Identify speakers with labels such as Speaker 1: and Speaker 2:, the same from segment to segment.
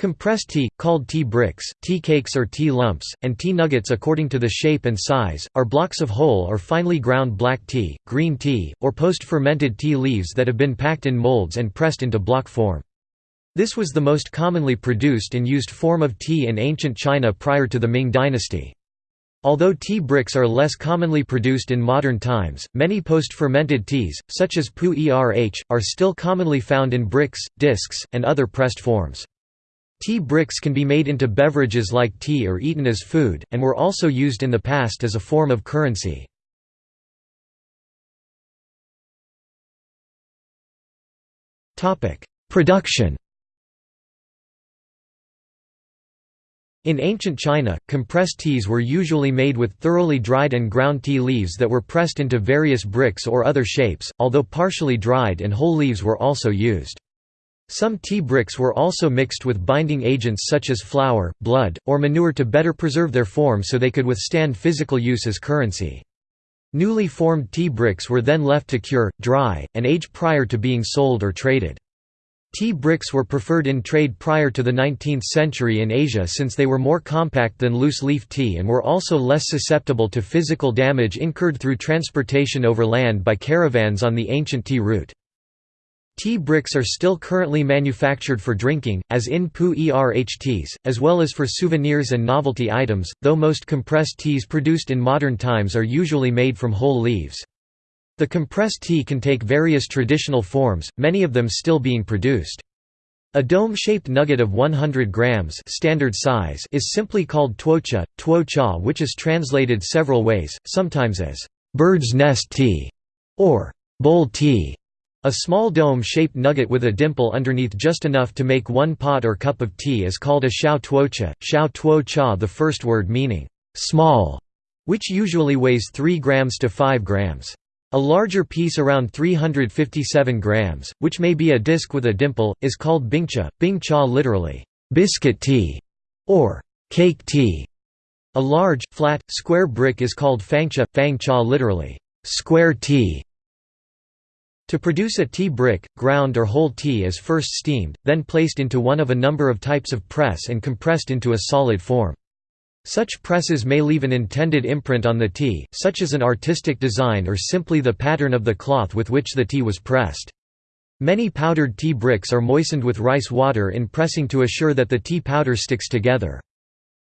Speaker 1: Compressed tea, called tea bricks, tea cakes or tea lumps, and tea nuggets according to the shape and size, are blocks of whole or finely ground black tea, green tea, or post-fermented tea leaves that have been packed in molds and pressed into block form. This was the most commonly produced and used form of tea in ancient China prior to the Ming dynasty. Although tea bricks are less commonly produced in modern times, many post-fermented teas, such as pu erh, are still commonly found in bricks, discs, and other pressed forms. Tea bricks can be made into beverages like tea or eaten as food, and were also used in the past as a form of currency. Production In ancient China, compressed teas were usually made with thoroughly dried and ground tea leaves that were pressed into various bricks or other shapes, although partially dried and whole leaves were also used. Some tea bricks were also mixed with binding agents such as flour, blood, or manure to better preserve their form so they could withstand physical use as currency. Newly formed tea bricks were then left to cure, dry, and age prior to being sold or traded. Tea bricks were preferred in trade prior to the 19th century in Asia since they were more compact than loose-leaf tea and were also less susceptible to physical damage incurred through transportation over land by caravans on the ancient tea route. Tea bricks are still currently manufactured for drinking, as in Pu Erh teas, as well as for souvenirs and novelty items, though most compressed teas produced in modern times are usually made from whole leaves. The compressed tea can take various traditional forms, many of them still being produced. A dome-shaped nugget of 100 grams standard size is simply called tuocha, tuo cha which is translated several ways, sometimes as «bird's nest tea» or «bowl tea». A small dome-shaped nugget with a dimple underneath just enough to make one pot or cup of tea is called a xiao tuocha, xiao tuo cha the first word meaning «small», which usually weighs 3 grams to 5 grams. A larger piece around 357 grams, which may be a disc with a dimple, is called bingcha, bing cha literally, biscuit tea, or cake tea. A large, flat, square brick is called fangcha, fang cha literally, square tea. To produce a tea brick, ground or whole tea is first steamed, then placed into one of a number of types of press and compressed into a solid form. Such presses may leave an intended imprint on the tea, such as an artistic design or simply the pattern of the cloth with which the tea was pressed. Many powdered tea bricks are moistened with rice water in pressing to assure that the tea powder sticks together.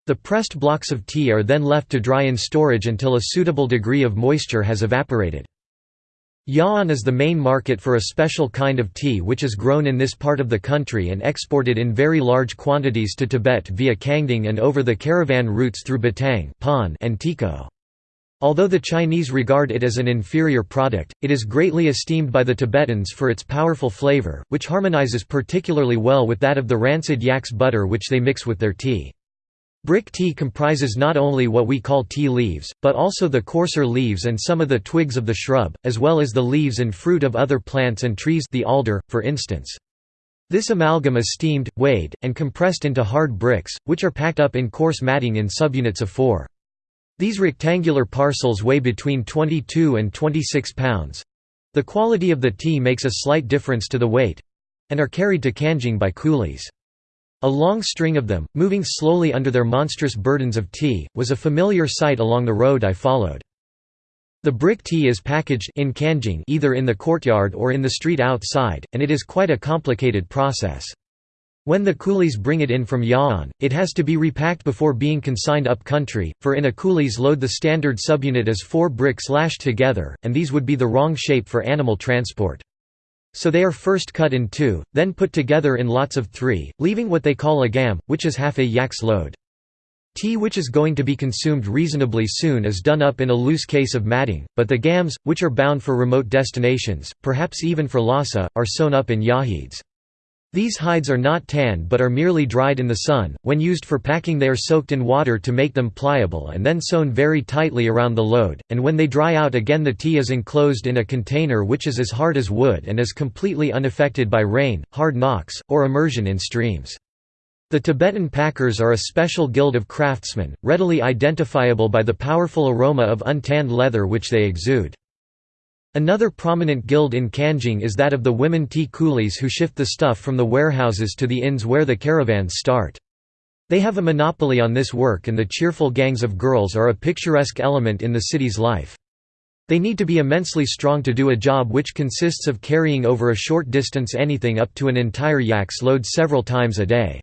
Speaker 1: The pressed blocks of tea are then left to dry in storage until a suitable degree of moisture has evaporated. Ya'an is the main market for a special kind of tea which is grown in this part of the country and exported in very large quantities to Tibet via Kangding and over the caravan routes through Batang and Tiko. Although the Chinese regard it as an inferior product, it is greatly esteemed by the Tibetans for its powerful flavor, which harmonizes particularly well with that of the rancid yak's butter which they mix with their tea. Brick tea comprises not only what we call tea leaves, but also the coarser leaves and some of the twigs of the shrub, as well as the leaves and fruit of other plants and trees the alder, for instance. This amalgam is steamed, weighed, and compressed into hard bricks, which are packed up in coarse matting in subunits of 4. These rectangular parcels weigh between 22 and 26 pounds. The quality of the tea makes a slight difference to the weight—and are carried to Kangding by coolies. A long string of them, moving slowly under their monstrous burdens of tea, was a familiar sight along the road I followed. The brick tea is packaged in Kangding either in the courtyard or in the street outside, and it is quite a complicated process. When the coolies bring it in from Ya'an, it has to be repacked before being consigned up country, for in a coolie's load the standard subunit is four bricks lashed together, and these would be the wrong shape for animal transport. So they are first cut in two, then put together in lots of three, leaving what they call a gam, which is half a yak's load. Tea which is going to be consumed reasonably soon is done up in a loose case of matting, but the gams, which are bound for remote destinations, perhaps even for Lhasa, are sewn up in yahids. These hides are not tanned but are merely dried in the sun. When used for packing, they are soaked in water to make them pliable and then sewn very tightly around the load, and when they dry out again, the tea is enclosed in a container which is as hard as wood and is completely unaffected by rain, hard knocks, or immersion in streams. The Tibetan packers are a special guild of craftsmen, readily identifiable by the powerful aroma of untanned leather which they exude. Another prominent guild in Kangding is that of the women tea coolies who shift the stuff from the warehouses to the inns where the caravans start. They have a monopoly on this work and the cheerful gangs of girls are a picturesque element in the city's life. They need to be immensely strong to do a job which consists of carrying over a short distance anything up to an entire yak's load several times a day.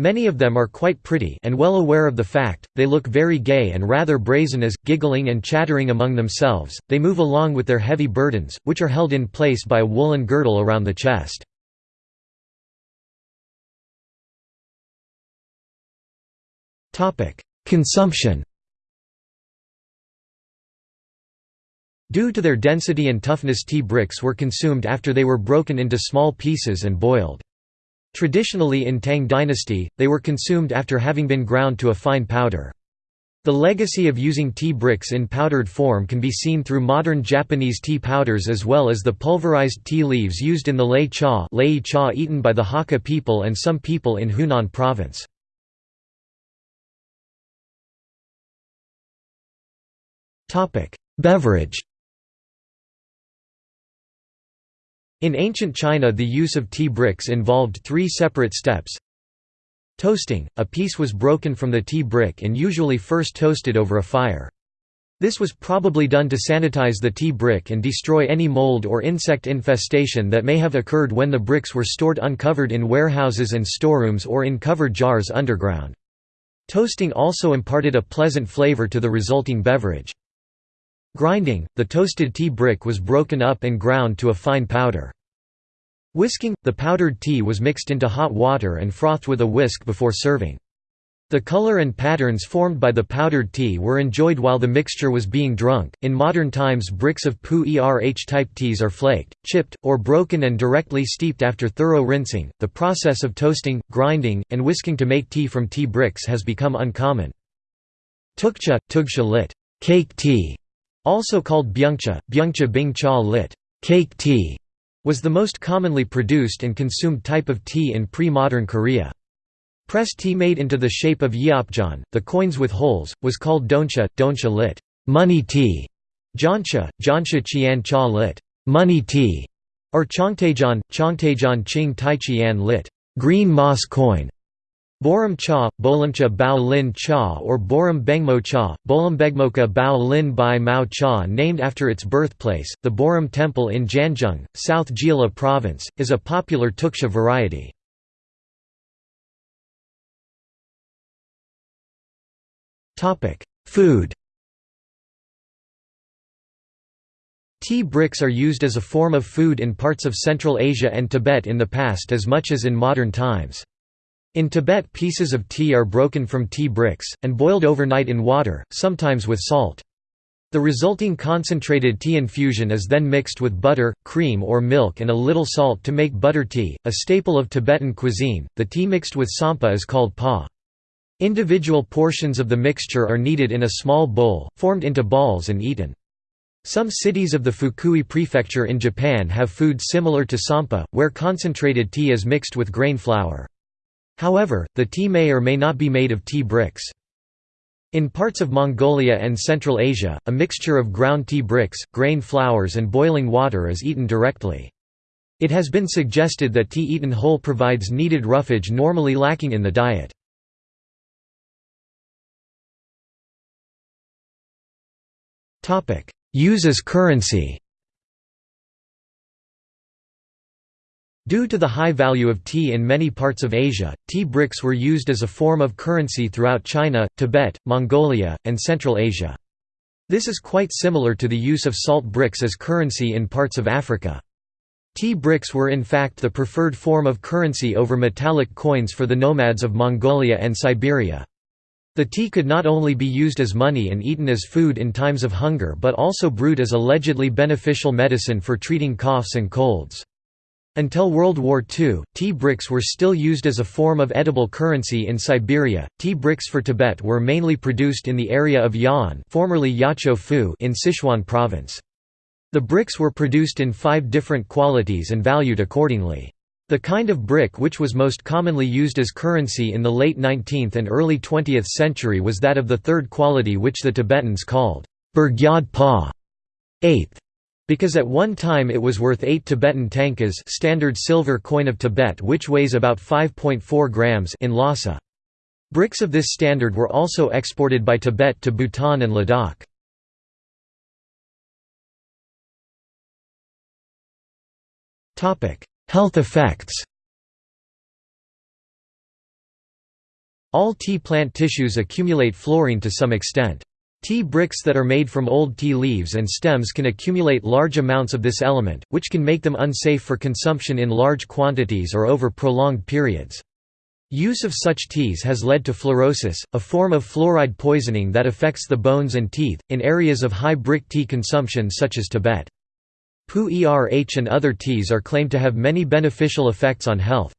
Speaker 1: Many of them are quite pretty and well aware of the fact, they look very gay and rather brazen as, giggling and chattering among themselves, they move along with their heavy burdens, which are held in place by a woolen girdle around the chest. Consumption Due to their density and toughness tea bricks were consumed after they were broken into small pieces and boiled. Traditionally in Tang dynasty, they were consumed after having been ground to a fine powder. The legacy of using tea bricks in powdered form can be seen through modern Japanese tea powders as well as the pulverized tea leaves used in the lei cha, lei cha eaten by the Hakka people and some people in Hunan province. Beverage In ancient China the use of tea bricks involved three separate steps. Toasting – a piece was broken from the tea brick and usually first toasted over a fire. This was probably done to sanitize the tea brick and destroy any mold or insect infestation that may have occurred when the bricks were stored uncovered in warehouses and storerooms or in covered jars underground. Toasting also imparted a pleasant flavor to the resulting beverage. Grinding, the toasted tea brick was broken up and ground to a fine powder. Whisking, the powdered tea was mixed into hot water and frothed with a whisk before serving. The color and patterns formed by the powdered tea were enjoyed while the mixture was being drunk. In modern times, bricks of Pu Erh type teas are flaked, chipped, or broken and directly steeped after thorough rinsing. The process of toasting, grinding, and whisking to make tea from tea bricks has become uncommon. Tteokcha, tugsha lit. Cake tea also called byeongcha, byungcha bing cha lit. Cake tea, was the most commonly produced and consumed type of tea in pre-modern Korea. Pressed tea made into the shape of yeopjeon, the coins with holes, was called doncha, doncha lit. Money tea, jeoncha, jancha qian cha lit. Money tea, or cheongtaejeon, chongtaejeon ching taichian lit. Green moss coin. Borum cha, Bolamcha Bao Lin cha or Borum Bengmo cha, Bolambegmoka Bao Lin Bai Mao cha named after its birthplace, the Borim Temple in Jangheung, South Jeolla Province, is a popular tteokcha variety. Food Tea bricks are used as a form of food in parts of Central Asia and Tibet in the past as much as in modern times. In Tibet pieces of tea are broken from tea bricks, and boiled overnight in water, sometimes with salt. The resulting concentrated tea infusion is then mixed with butter, cream or milk and a little salt to make butter tea, a staple of Tibetan cuisine. The tea mixed with tsampa is called pa. Individual portions of the mixture are kneaded in a small bowl, formed into balls and eaten. Some cities of the Fukui prefecture in Japan have food similar to tsampa, where concentrated tea is mixed with grain flour. However, the tea may or may not be made of tea bricks. In parts of Mongolia and Central Asia, a mixture of ground tea bricks, grain flours and boiling water is eaten directly. It has been suggested that tea eaten whole provides needed roughage normally lacking in the diet. Use as currency Due to the high value of tea in many parts of Asia, tea bricks were used as a form of currency throughout China, Tibet, Mongolia, and Central Asia. This is quite similar to the use of salt bricks as currency in parts of Africa. Tea bricks were in fact the preferred form of currency over metallic coins for the nomads of Mongolia and Siberia. The tea could not only be used as money and eaten as food in times of hunger but also brewed as allegedly beneficial medicine for treating coughs and colds. Until World War II, tea bricks were still used as a form of edible currency in Siberia. Tea bricks for Tibet were mainly produced in the area of Ya'an, formerly Yacho in Sichuan province. The bricks were produced in five different qualities and valued accordingly. The kind of brick which was most commonly used as currency in the late 19th and early 20th century was that of the third quality which the Tibetans called Burgyad Pa, eighth, Because at one time it was worth 8 Tibetan tankas standard silver coin of Tibet which weighs about 5.4 grams in Lhasa. Bricks of this standard were also exported by Tibet to Bhutan and Ladakh. Health effects All tea plant tissues accumulate fluorine to some extent. Tea bricks that are made from old tea leaves and stems can accumulate large amounts of this element, which can make them unsafe for consumption in large quantities or over prolonged periods. Use of such teas has led to fluorosis, a form of fluoride poisoning that affects the bones and teeth, in areas of high brick tea consumption such as Tibet. Pu erh and other teas are claimed to have many beneficial effects on health.